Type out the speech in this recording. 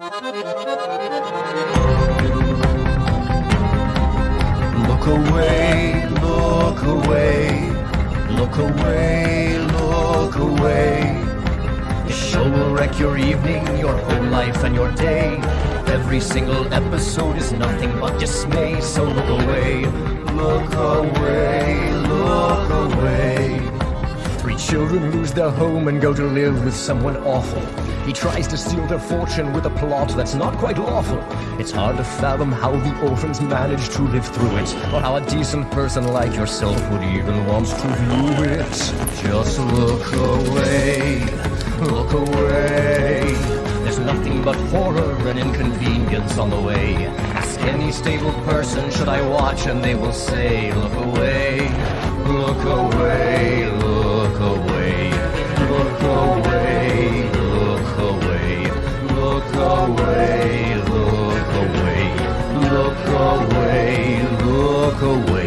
Look away, look away, look away, look away. The show will wreck your evening, your whole life and your day. Every single episode is nothing but dismay, so look away, look away. Children lose their home and go to live with someone awful. He tries to steal their fortune with a plot that's not quite lawful. It's hard to fathom how the orphans manage to live through it, or how a decent person like yourself would even want to view it. Just look away, look away. There's nothing but horror and inconvenience on the way. Ask any stable person, should I watch, and they will say, Look away, look away, away, look away, look away, look away.